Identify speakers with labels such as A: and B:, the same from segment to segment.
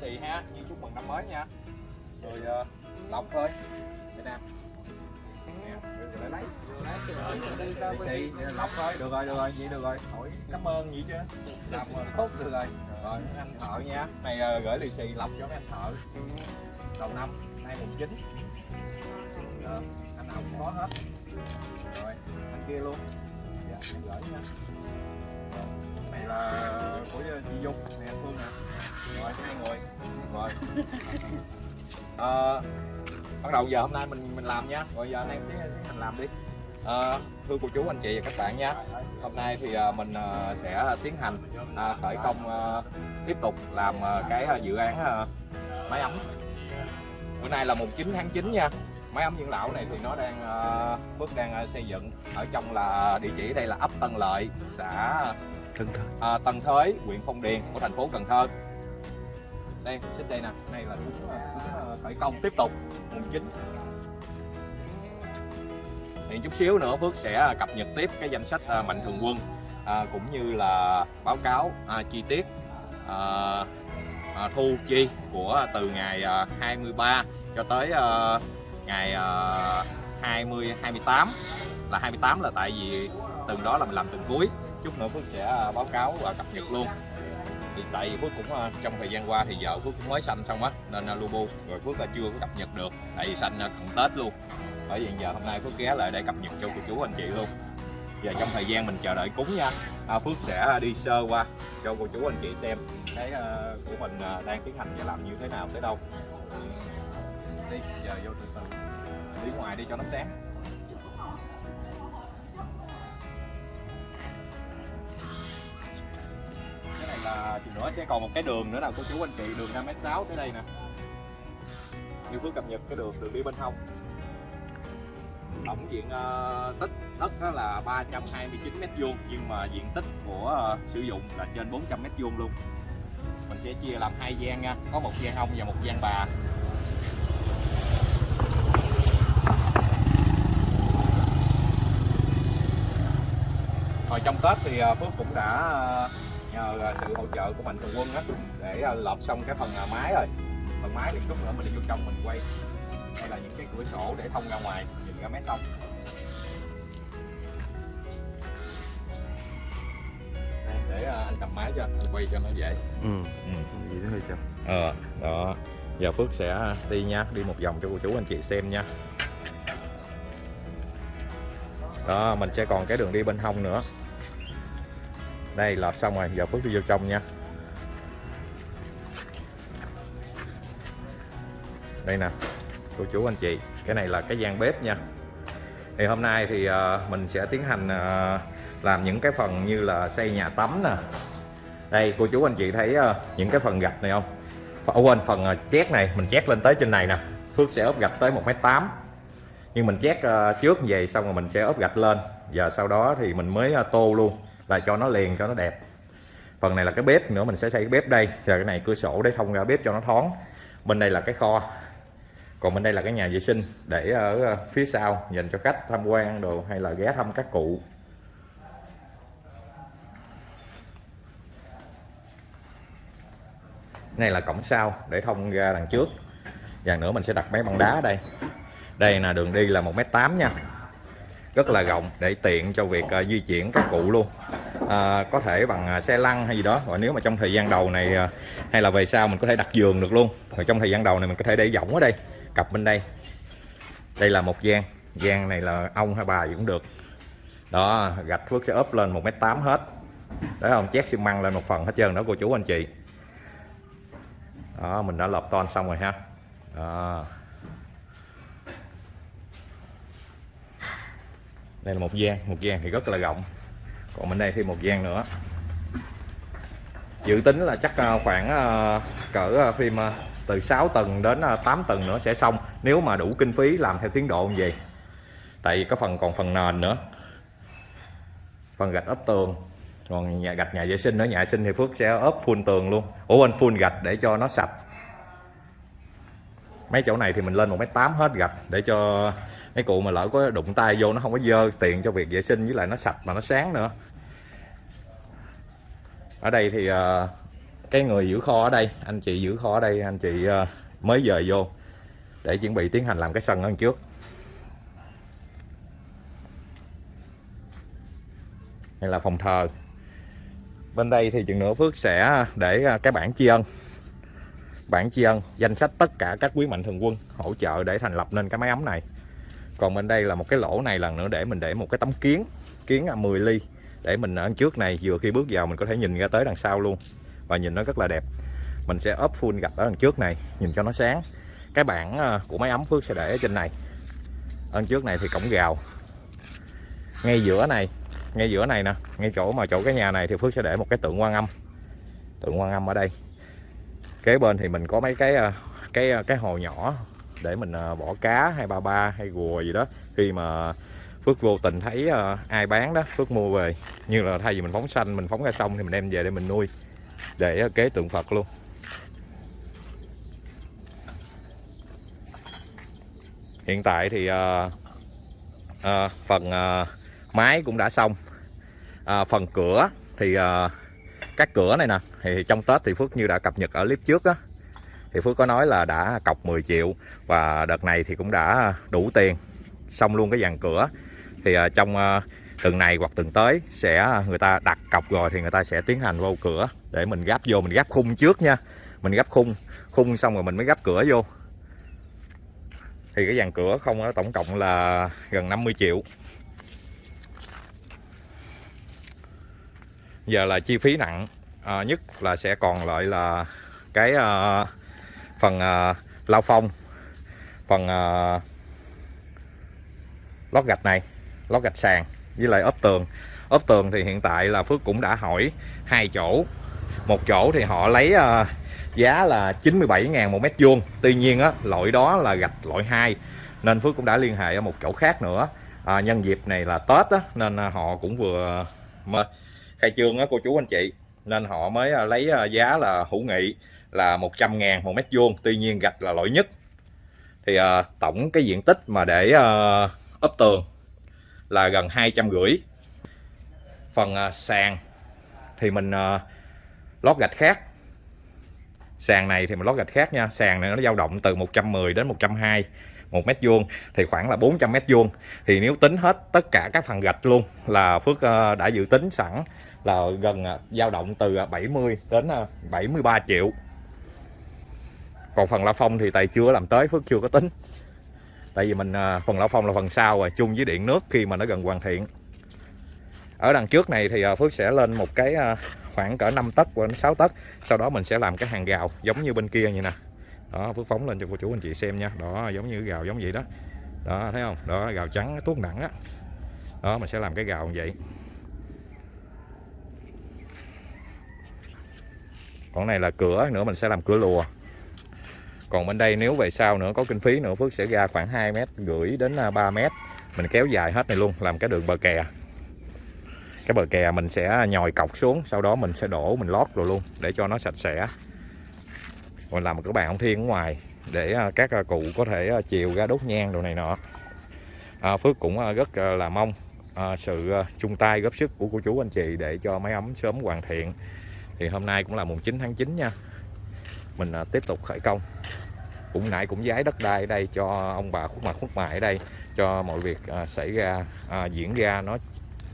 A: xì ha như chúc mừng năm mới nha. Rồi ờ, uh, lọc thôi. Việt Nam lấy. Xì lọc thôi. Được rồi được rồi vậy được rồi. Hỏi cảm ơn vậy chứ. Làm ờ, tốt được rồi. Rồi anh thợ nha. Này uh, gửi lì xì lọc cho mấy anh thợ. Đầu năm nay mùng chín. Anh nào cũng có hết. Rồi anh kia luôn. Dạ anh gửi nha. Rồi, này là của chị Dung. Anh Phương nè rồi hai người. Rồi. Ờ, bắt đầu giờ hôm nay mình mình làm nha. Rồi giờ anh em hành làm đi. Ờ, thưa cô chú anh chị và các bạn nha. Hôm nay thì à, mình à, sẽ tiến hành à, khởi công à, tiếp tục làm à, cái à, dự án à, máy ấm. Bữa nay là mùng 9 tháng 9 nha máy ấm dưỡng lão này thì nó đang à, Phước đang à, xây dựng ở trong là địa chỉ đây là ấp Tân Lợi xã
B: Tân Thới.
A: à, Tân Thới huyện Phong Điền của thành phố Cần Thơ đây xích đây nè đây là cũng, cũng à, khởi công tiếp tục mùng 9 thì chút xíu nữa Phước sẽ cập nhật tiếp cái danh sách mạnh thường quân à, cũng như là báo cáo à, chi tiết à, à, thu chi của từ ngày à, 23 cho tới à, ngày uh, 20 28 là 28 là tại vì từng đó là mình làm từng cuối. Chút nữa Phước sẽ ờ, báo cáo và cập nhật luôn. Thì tại vì Phước cũng ờ, trong thời gian qua thì vợ Phước cũng mới sanh xong á nên lưu Lubu rồi Phước là chưa có cập nhật được tại vì sanh cận Tết luôn. Bởi vì giờ hôm nay Phước ghé lại để cập nhật cho cô chú anh chị luôn. Và trong thời gian mình chờ đợi cúng nha. À, Phước sẽ đi sơ qua cho cô chú anh chị xem cái của mình đang tiến hành và làm như thế nào tới đâu. Đi giờ vô từ từ đi ngoài đi cho nó sáng. Cái này là thì nữa sẽ còn một cái đường nữa nào cô chú anh chị đường 5m6 tới đây nè. Như Phước cập nhật cái đường đường đi bên hông. Tổng diện uh, tích đất đó là 329 mét vuông nhưng mà diện tích của uh, sử dụng là trên 400 mét vuông luôn. Mình sẽ chia làm hai gian nha có một gian hông và một gian bà. Hồi trong Tết thì ờ, Phước cũng đã ờ, nhờ ờ, sự hỗ trợ của mạnh thường quân á để ờ, lợp xong cái phần ờ, mái rồi. Phần mái thì chút nữa mình đi vô trong mình quay. Đây là những cái cửa sổ để thông ra ngoài nhìn ra mé sông. Để ờ, anh cầm máy cho anh quay cho nó dễ.
B: Ừ.
A: ừ.
B: Gì nữa hơi chậm.
A: ờ đó. Giờ Phước sẽ đi nha đi một vòng cho cô chú anh chị xem nha. Đó mình sẽ còn cái đường đi bên hông nữa đây, lọt xong rồi. Giờ Phước đi vô trong nha. Đây nè, cô chú anh chị. Cái này là cái gian bếp nha. Thì hôm nay thì ờ, mình sẽ tiến hành ờ, làm những cái phần như là xây nhà tắm nè. Đây, cô chú anh chị thấy ờ, những cái phần gạch này không? Quên, phần chét này. Mình chét lên tới trên này nè. Phước sẽ ốp gạch tới 1m8 nhưng mình chét trước về xong rồi mình sẽ ốp gạch lên. Và sau đó thì mình mới tô luôn là cho nó liền, cho nó đẹp. Phần này là cái bếp nữa, mình sẽ xây cái bếp đây. Rồi cái này cửa sổ để thông ra bếp cho nó thoáng. Bên đây là cái kho. Còn bên đây là cái nhà vệ sinh để ở ờ, phía sau dành cho khách tham quan đồ hay là ghé thăm các cụ. Này là cổng sau để thông ra đằng trước. Và nữa mình sẽ đặt mấy băng đá đây. Đây là đường đi là một m tám nha. Rất là rộng để tiện cho việc ờ, di chuyển các cụ luôn à, có thể bằng à, xe lăn hay gì đó. Và nếu mà trong thời gian đầu này à, hay là về sau mình có thể đặt giường được luôn. Rồi trong thời gian đầu này mình có thể để võng ở đây cặp bên đây. Đây là một gian. Gian này là ông hay bà gì cũng được. Đó gạch phước sẽ ốp lên một mét tám hết. Đấy không chét xi măng lên một phần hết trơn đó cô chú anh chị. Đó mình đã lợp ton xong rồi ha. Đó. đây là một gian. Một gian thì rất là rộng còn bên đây thêm một gian nữa. Dự tính là chắc à, khoảng à, cỡ à, phim từ 6 tầng đến 8 tầng nữa sẽ xong, nếu mà đủ kinh phí làm theo tiến độ như vậy. Tại vì có phần, còn phần nền nữa. Phần gạch ốp tường, còn nhà, gạch nhà vệ sinh nữa. Nhà vệ sinh thì Phước sẽ ốp full tường luôn. Ủa, quên, full gạch để cho nó sạch. Mấy chỗ này thì mình lên một mét tám hết gạch để cho mấy cụ mà lỡ có đụng tay vô nó không có dơ tiện cho việc vệ sinh với lại nó sạch mà nó sáng nữa ở đây thì uh, cái người giữ kho ở đây anh chị giữ kho ở đây anh chị uh, mới dời vô để chuẩn bị tiến hành làm cái sân ở trước. Đây là phòng thờ. Bên đây thì chừng nữa Phước sẽ để ờ, cái bản tri ân. Bản tri ân danh sách tất cả các quý mạnh thường quân hỗ trợ để thành lập nên cái máy ấm này. Còn bên đây là một cái lỗ này lần nữa để mình để một cái tấm kiến kiến 10 ly để mình ở trước này, vừa khi bước vào mình có thể nhìn ra tới đằng sau luôn. Và nhìn nó rất là đẹp. Mình sẽ ốp full gạch ở đằng trước này, nhìn cho nó sáng. Cái bảng ờ, của máy ấm Phước sẽ để ở trên này. Ở trước này thì cổng gào. Ngay giữa này, ngay giữa này nè. Ngay chỗ mà chỗ cái nhà này thì Phước sẽ để một cái tượng quan âm. Tượng quan âm ở đây. Kế bên thì mình có mấy cái ờ, cái ờ, cái hồ nhỏ để mình bỏ cá hay ba ba hay gùa gì đó. Khi mà Phước vô tình thấy ờ, ai bán đó Phước mua về. Như là thay vì mình phóng xanh mình phóng ra sông thì mình đem về để mình nuôi để ờ, kế tượng Phật luôn. Hiện tại thì uh, uh, phần uh, máy cũng đã xong. Uh, phần cửa thì uh, các cửa này nè thì trong Tết thì Phước như đã cập nhật ở clip trước á. Thì Phước có nói là đã cọc 10 triệu và đợt này thì cũng đã đủ tiền. Xong luôn cái dàn cửa thì uh, trong à, uh, tuần này hoặc tuần tới sẽ à, người ta đặt cọc rồi thì người ta sẽ tiến hành vô cửa để mình gắp vô mình gắp khung trước nha. Mình gắp khung khung xong rồi mình mới gắp cửa vô. Thì cái dàn cửa không nó tổng cộng là gần 50 triệu. Giờ là chi phí nặng à, nhất là sẽ còn lại là cái à, phần à, lao phong phần à, lót gạch này lót gạch sàn với lại ốp tường. Ốp tường thì hiện tại là Phước cũng đã hỏi hai chỗ. Một chỗ thì họ lấy uh, giá là 97.000 một mét vuông. Tuy nhiên á loại đó là gạch loại 2 nên Phước cũng đã liên hệ ở một chỗ khác nữa. À, nhân dịp này là Tết á, nên à, họ cũng vừa khai trương á cô chú anh chị. Nên họ mới à, lấy à, giá là hữu nghị là 100 ngàn một mét vuông. Tuy nhiên gạch là loại nhất. Thì à, tổng cái diện tích mà để à, ốp tường là gần hai trăm rưỡi. Phần à, sàn thì mình à, lót gạch khác. Sàn này thì mình lót gạch khác nha. Sàn này nó dao động từ 110 đến 120 một mét vuông, thì khoảng là 400 mét vuông. Thì nếu tính hết tất cả các phần gạch luôn là Phước à, đã dự tính sẵn là gần dao động từ 70 đến 73 triệu. Còn phần la phong thì tài chưa làm tới, Phước chưa có tính tại vì mình à, phần lão phong là phần sau rồi, chung với điện nước khi mà nó gần hoàn thiện. Ở đằng trước này thì à, Phước sẽ lên một cái à, khoảng cỡ 5 tấc đến 6 tấc. Sau đó mình sẽ làm cái hàng gào giống như bên kia như nè. Đó, Phước phóng lên cho cô chú anh chị xem nha. Đó, giống như gào giống vậy đó. Đó, thấy không? Đó gào trắng tuốt nặng á đó. đó, mình sẽ làm cái gào như vậy. Còn này là cửa nữa, mình sẽ làm cửa lùa còn bên đây nếu về sau nữa có kinh phí nữa Phước sẽ ra khoảng 2 mét gửi đến à, 3 mét. Mình kéo dài hết này luôn làm cái đường bờ kè. Cái bờ kè mình sẽ nhồi cọc xuống sau đó mình sẽ đổ mình lót rồi luôn để cho nó sạch sẽ. Còn làm một cái bàn ông thiên ở ngoài để à, các à, cụ có thể chiều ra đốt nhang đồ này nọ. À, Phước cũng rất là mong sự chung tay góp sức của cô chú anh chị để cho máy ấm sớm hoàn thiện. Thì hôm nay cũng là mùng 9 tháng 9 nha mình à, tiếp tục khởi công. Cũng nãy cũng giái đất đai ở đây cho ông bà khuất mặt khuất mại ở đây cho mọi việc à, xảy ra à, diễn ra nó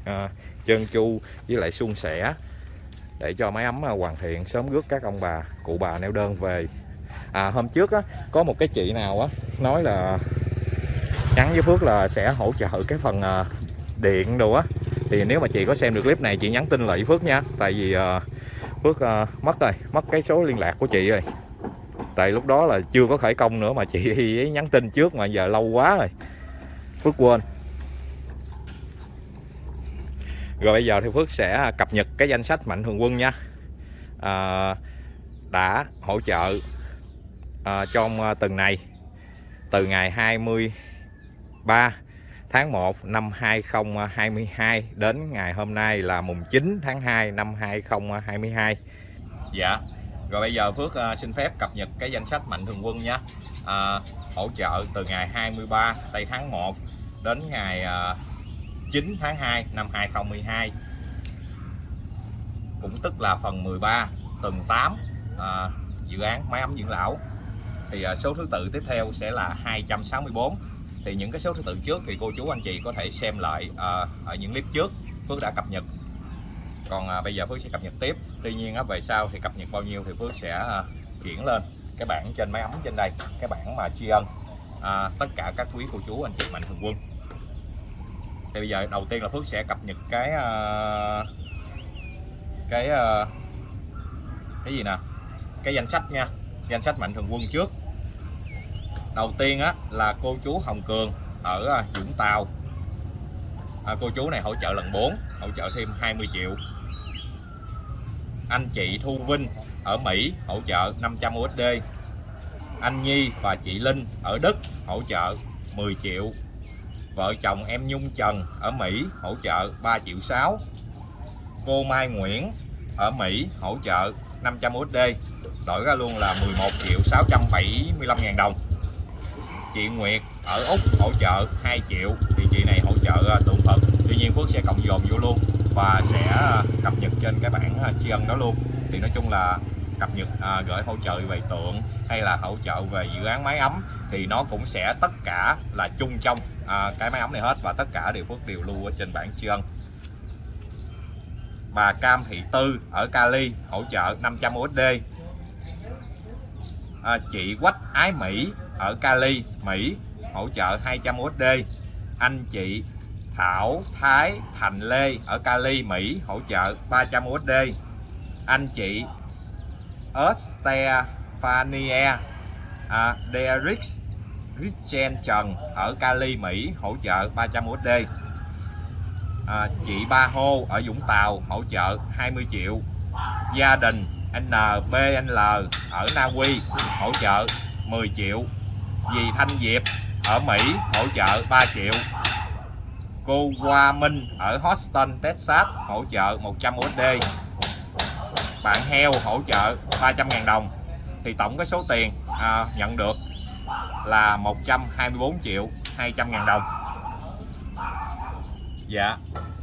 A: à, trơn chu với lại suôn sẻ để cho máy ấm à, hoàn thiện sớm rước các ông bà cụ bà neo đơn về. À, hôm trước á, có một cái chị nào á nói là nhắn với Phước là sẽ hỗ trợ cái phần à, điện đồ á. Thì nếu mà chị có xem được clip này chị nhắn tin lại với Phước nha. Tại vì à, Phước à, mất rồi mất cái số liên lạc của chị rồi. Tại lúc đó là chưa có khởi công nữa mà chị ấy nhắn tin trước mà giờ lâu quá rồi. Phước quên. Rồi bây giờ thì Phước sẽ cập nhật cái danh sách mạnh thường quân nha. À, đã hỗ trợ à, trong tuần này từ ngày 23 tháng 1 năm 2022 đến ngày hôm nay là mùng 9 tháng 2 năm 2022 Dạ. Rồi bây giờ Phước ờ, xin phép cập nhật cái danh sách mạnh thường quân nhé. À, hỗ trợ từ ngày 23 tây tháng 1 đến ngày ờ, 9 tháng 2 năm 2012 cũng tức là phần 13 tuần 8 à, dự án máy ấm dưỡng lão. Thì ờ, số thứ tự tiếp theo sẽ là 264 thì những cái số thứ tự trước thì cô chú anh chị có thể xem lại à, ở những clip trước Phước đã cập nhật. Còn à, bây giờ Phước sẽ cập nhật tiếp. Tuy nhiên á, về sau thì cập nhật bao nhiêu thì Phước sẽ à, chuyển lên cái bảng trên máy ấm trên đây cái bảng mà tri ân à, tất cả các quý cô chú anh chị mạnh thường quân. Thì bây giờ đầu tiên là Phước sẽ cập nhật cái à, cái à, cái gì nè? Cái danh sách nha. Danh sách mạnh thường quân trước đầu tiên á là cô chú Hồng Cường ở à, Vũng Tàu. À, cô chú này hỗ trợ lần 4 hỗ trợ thêm 20 triệu. Anh chị Thu Vinh ở Mỹ hỗ trợ 500 USD anh Nhi và chị Linh ở Đức hỗ trợ 10 triệu. Vợ chồng em Nhung Trần ở Mỹ hỗ trợ 3 triệu 6 cô Mai Nguyễn ở Mỹ hỗ trợ 500 USD đổi ra luôn là 11 triệu 675 ngàn đồng chị Nguyệt ở Úc hỗ trợ 2 triệu. Thì chị này hỗ trợ à, tượng Phật. Tuy nhiên Phước sẽ cộng dồn vô luôn và sẽ à, cập nhật trên cái bảng à, tri ân đó luôn. Thì nói chung là cập nhật à, gửi hỗ trợ về tượng hay là hỗ trợ về dự án máy ấm thì nó cũng sẽ tất cả là chung trong à, cái máy ấm này hết và tất cả đều Phước đều lưu ở trên bảng tri ân. Bà Cam Thị Tư ở Cali hỗ trợ 500 USD à, chị Quách Ái Mỹ ở Cali Mỹ hỗ trợ 200 USD anh chị Thảo Thái Thành Lê ở Cali Mỹ hỗ trợ 300 USD anh chị Estefania à, Derrick Richen Trần ở Cali Mỹ hỗ trợ 300 USD à, chị Ba Hô ở Vũng Tàu hỗ trợ 20 triệu. Gia đình NBNL ở Na Uy hỗ trợ 10 triệu dì Thanh Diệp ở Mỹ hỗ trợ 3 triệu. Cô Hoa Minh ở Houston, Texas hỗ trợ 100 USD bạn heo hỗ trợ 300.000 đồng. Thì tổng cái số tiền à, nhận được là 124 triệu 200 ngàn đồng. Dạ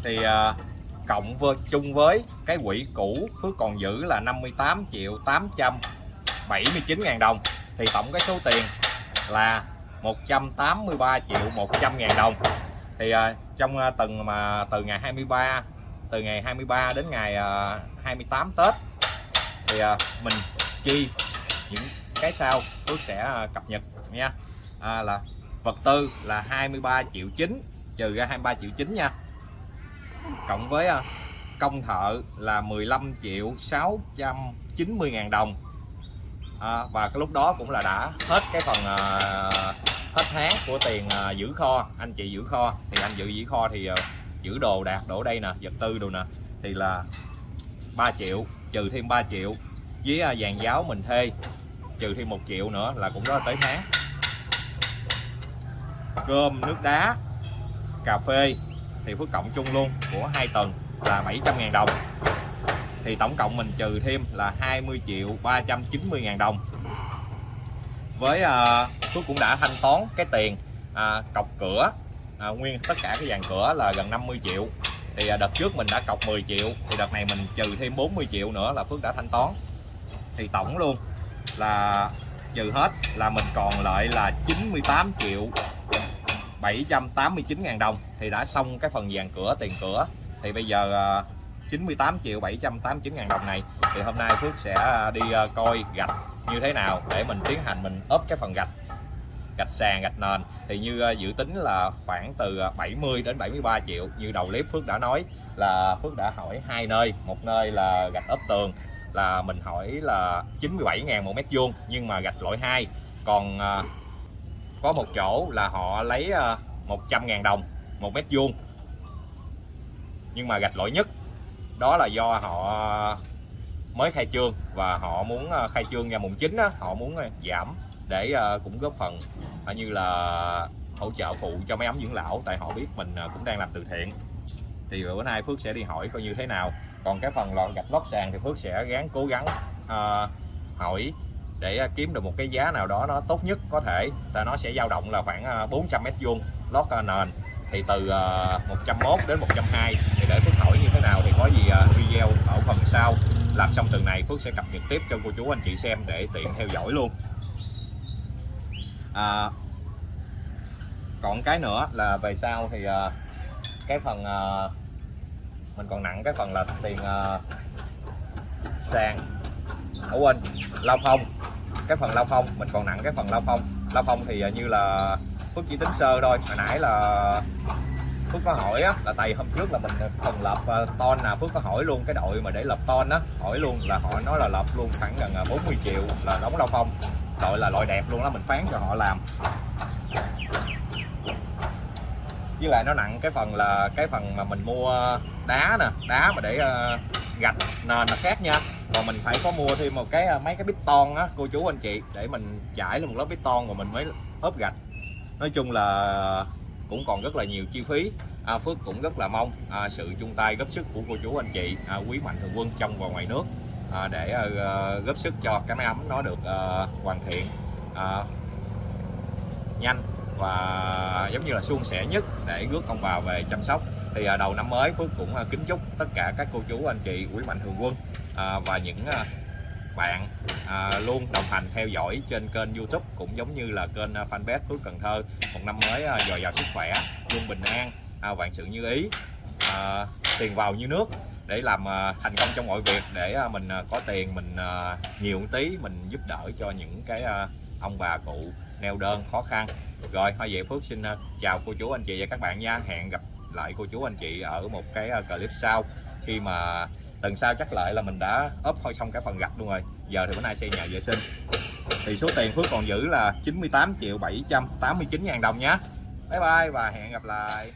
A: thì à, cộng với chung với cái quỹ cũ Phước còn giữ là 58 triệu 879 ngàn đồng. Thì tổng cái số tiền là 183 triệu 100 ngàn đồng. Thì uh, trong à, uh, từng mà từ ngày 23 từ ngày 23 đến ngày à, uh, 28 Tết thì uh, mình chi những cái sau tôi sẽ uh, cập nhật nha. À, là vật tư là 23 triệu 9 trừ ra 23 triệu 9 nha. Cộng với uh, công thợ là 15 triệu 690 ngàn đồng à, và cái lúc đó cũng là đã hết cái phần à, hết tháng của tiền à, giữ kho. Anh chị giữ kho. Thì anh giữ giữ kho thì à, giữ đồ đạt đổ đây nè vật tư đồ nè. Thì là 3 triệu trừ thêm 3 triệu với à, vàng giáo mình thuê. Trừ thêm một triệu nữa là cũng đó là tới tháng. Cơm nước đá cà phê thì phước cộng chung luôn của hai tuần là 700 ngàn đồng thì tổng cộng mình trừ thêm là 20 triệu 390 ngàn đồng. Với ờ, Phước cũng đã thanh toán cái tiền à, cọc cửa à, nguyên tất cả cái dàn cửa là gần 50 triệu. Thì à, đợt trước mình đã cọc 10 triệu thì đợt này mình trừ thêm 40 triệu nữa là Phước đã thanh toán. Thì tổng luôn là trừ hết là mình còn lại là 98 triệu 789 ngàn đồng. Thì đã xong cái phần dàn cửa tiền cửa. Thì bây giờ à, 98 triệu 789 ngàn đồng này. Thì hôm nay Phước sẽ à, đi à, coi gạch như thế nào để mình tiến hành, mình ốp cái phần gạch gạch sàn, gạch nền. Thì như à, dự tính là khoảng từ 70 đến 73 triệu. Như đầu clip Phước đã nói là Phước đã hỏi hai nơi. Một nơi là gạch ốp tường, là mình hỏi là 97 ngàn một mét vuông, nhưng mà gạch loại 2 còn có một chỗ là họ lấy 100 ngàn đồng một mét vuông, nhưng mà gạch loại nhất đó là do họ mới khai trương và họ muốn ờ, khai trương ra mùng 9 đó, họ muốn ờ, giảm để ờ, cũng góp phần như là hỗ trợ phụ cho mấy ấm dưỡng lão. Tại họ biết mình cũng đang làm từ thiện. Thì bữa nay Phước sẽ đi hỏi coi như thế nào. Còn cái phần lọn gạch lót sàn thì Phước sẽ gắng cố gắng uh, hỏi để kiếm được một cái giá nào đó nó tốt nhất có thể. Ta nó sẽ dao động là khoảng 400 mét vuông lót nền. Thì từ 101 đến 120 thì để Phước hỏi như thế nào thì có gì à, video ở phần sau. Làm xong tuần này Phước sẽ cập nhật tiếp cho cô chú anh chị xem để tiện theo dõi luôn. À, còn cái nữa là về sau thì à, cái phần à, mình còn nặng cái phần là tiền sàn. Ở quên lao phong. Cái phần lao phong mình còn nặng cái phần lao phong. Lao phong thì như là Phước chỉ tính sơ thôi. Hồi nãy là Phước có hỏi á, là tại hôm trước là mình cần lập à, ton nào Phước có hỏi luôn cái đội mà để lập ton á hỏi luôn là họ nói là lập luôn khoảng gần à, 40 triệu là đóng lao phong. Đội là loại đẹp luôn đó mình phán cho họ làm. Với lại nó nặng cái phần là cái phần mà mình mua đá nè đá mà để uh, gạch nền là khác nha. Còn mình phải có mua thêm một cái mấy cái bít ton á cô chú anh chị để mình trải lên một lớp bít ton rồi mình mới ốp gạch. Nói chung là cũng còn rất là nhiều chi phí. À, Phước cũng rất là mong à, sự chung tay góp sức của cô chú anh chị à, quý mạnh thường quân trong và ngoài nước à, để à, ờ, góp sức cho cái máy ấm nó được à, hoàn thiện à, nhanh và giống như là suôn sẻ nhất để rước ông bà về chăm sóc. Thì à, đầu năm mới Phước cũng à, kính chúc tất cả các cô chú anh chị quý mạnh thường quân à, và những à, bạn à, luôn đồng hành theo dõi trên kênh youtube cũng giống như là kênh à, fanpage Phước Cần Thơ một năm mới à, dồi dào sức khỏe luôn bình an à, vạn sự như ý. À, tiền vào như nước để làm à, thành công trong mọi việc để à, mình có tiền mình nhiều một tí mình giúp đỡ cho những cái ông bà cụ neo đơn khó khăn. Rồi thôi vậy Phước xin chào cô chú anh chị và các bạn nha. Hẹn gặp lại cô chú anh chị ở một cái clip sau. Khi mà tuần sau chắc lại là mình đã ốp thôi xong cái phần gạch luôn rồi. Giờ thì bữa nay xây nhà vệ sinh thì số tiền Phước còn giữ là 98 triệu 789 ngàn đồng nhé bye bye và hẹn gặp lại.